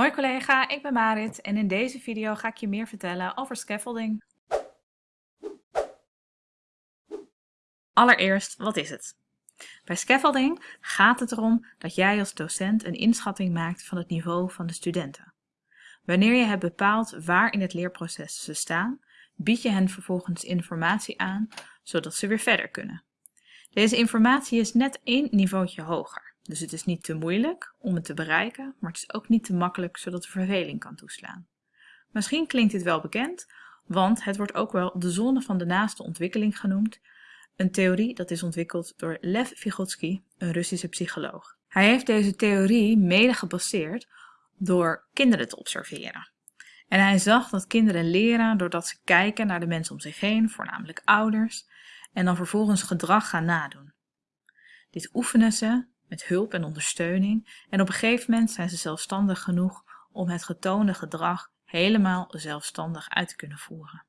Hoi collega, ik ben Marit en in deze video ga ik je meer vertellen over scaffolding. Allereerst, wat is het? Bij scaffolding gaat het erom dat jij als docent een inschatting maakt van het niveau van de studenten. Wanneer je hebt bepaald waar in het leerproces ze staan, bied je hen vervolgens informatie aan, zodat ze weer verder kunnen. Deze informatie is net één niveautje hoger. Dus het is niet te moeilijk om het te bereiken, maar het is ook niet te makkelijk zodat de verveling kan toeslaan. Misschien klinkt dit wel bekend, want het wordt ook wel de zone van de naaste ontwikkeling genoemd, een theorie dat is ontwikkeld door Lev Vygotsky, een Russische psycholoog. Hij heeft deze theorie mede gebaseerd door kinderen te observeren. En hij zag dat kinderen leren doordat ze kijken naar de mensen om zich heen, voornamelijk ouders, en dan vervolgens gedrag gaan nadoen. Dit oefenen ze met hulp en ondersteuning en op een gegeven moment zijn ze zelfstandig genoeg om het getoonde gedrag helemaal zelfstandig uit te kunnen voeren.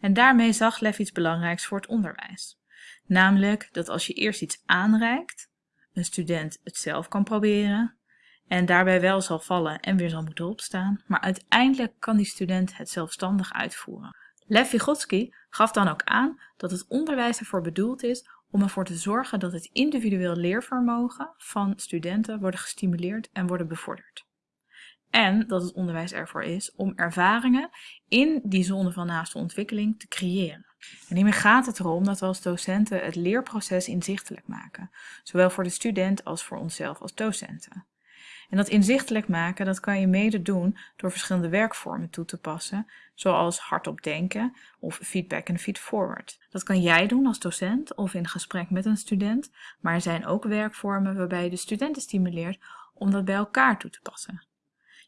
En daarmee zag Lev iets belangrijks voor het onderwijs. Namelijk dat als je eerst iets aanreikt, een student het zelf kan proberen en daarbij wel zal vallen en weer zal moeten opstaan, maar uiteindelijk kan die student het zelfstandig uitvoeren. Lev Vygotsky gaf dan ook aan dat het onderwijs ervoor bedoeld is om ervoor te zorgen dat het individueel leervermogen van studenten worden gestimuleerd en worden bevorderd. En dat het onderwijs ervoor is om ervaringen in die zone van naaste ontwikkeling te creëren. En hiermee gaat het erom dat we als docenten het leerproces inzichtelijk maken, zowel voor de student als voor onszelf als docenten. En dat inzichtelijk maken, dat kan je mede doen door verschillende werkvormen toe te passen, zoals hardop denken of feedback en feedforward. Dat kan jij doen als docent of in gesprek met een student, maar er zijn ook werkvormen waarbij je de studenten stimuleert om dat bij elkaar toe te passen.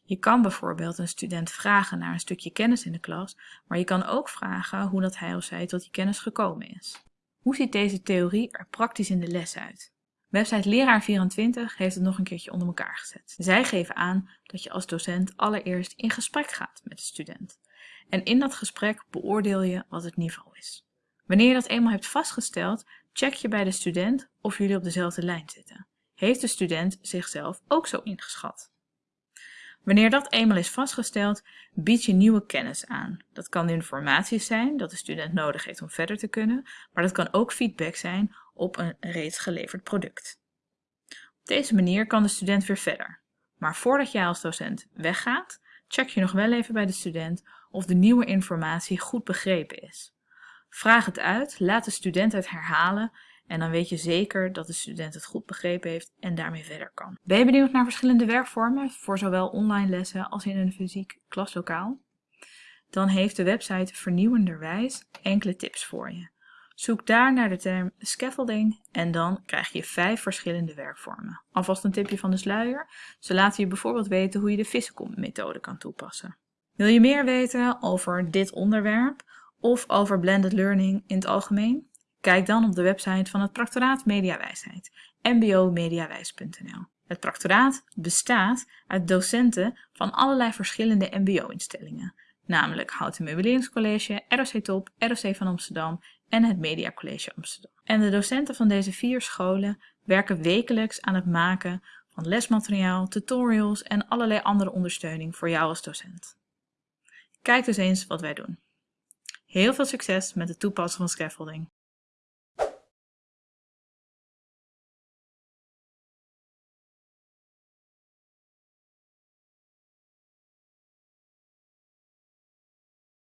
Je kan bijvoorbeeld een student vragen naar een stukje kennis in de klas, maar je kan ook vragen hoe dat hij of zij tot die kennis gekomen is. Hoe ziet deze theorie er praktisch in de les uit? Website Leraar24 heeft het nog een keertje onder elkaar gezet. Zij geven aan dat je als docent allereerst in gesprek gaat met de student. En in dat gesprek beoordeel je wat het niveau is. Wanneer je dat eenmaal hebt vastgesteld, check je bij de student of jullie op dezelfde lijn zitten. Heeft de student zichzelf ook zo ingeschat? Wanneer dat eenmaal is vastgesteld, bied je nieuwe kennis aan. Dat kan informatie zijn dat de student nodig heeft om verder te kunnen, maar dat kan ook feedback zijn op een reeds geleverd product. Op deze manier kan de student weer verder. Maar voordat jij als docent weggaat, check je nog wel even bij de student of de nieuwe informatie goed begrepen is. Vraag het uit, laat de student het herhalen en dan weet je zeker dat de student het goed begrepen heeft en daarmee verder kan. Ben je benieuwd naar verschillende werkvormen voor zowel online lessen als in een fysiek klaslokaal? Dan heeft de website Vernieuwenderwijs enkele tips voor je. Zoek daar naar de term scaffolding en dan krijg je vijf verschillende werkvormen. Alvast een tipje van de sluier. Ze laten je bijvoorbeeld weten hoe je de Visicom methode kan toepassen. Wil je meer weten over dit onderwerp of over blended learning in het algemeen? Kijk dan op de website van het Practoraat Mediawijsheid, mbomediawijs.nl. Het practoraat bestaat uit docenten van allerlei verschillende mbo-instellingen, namelijk Houten Meubileringscollege, ROC Top, ROC van Amsterdam en het Media College Amsterdam. En de docenten van deze vier scholen werken wekelijks aan het maken van lesmateriaal, tutorials en allerlei andere ondersteuning voor jou als docent. Kijk dus eens wat wij doen. Heel veel succes met het toepassen van scaffolding.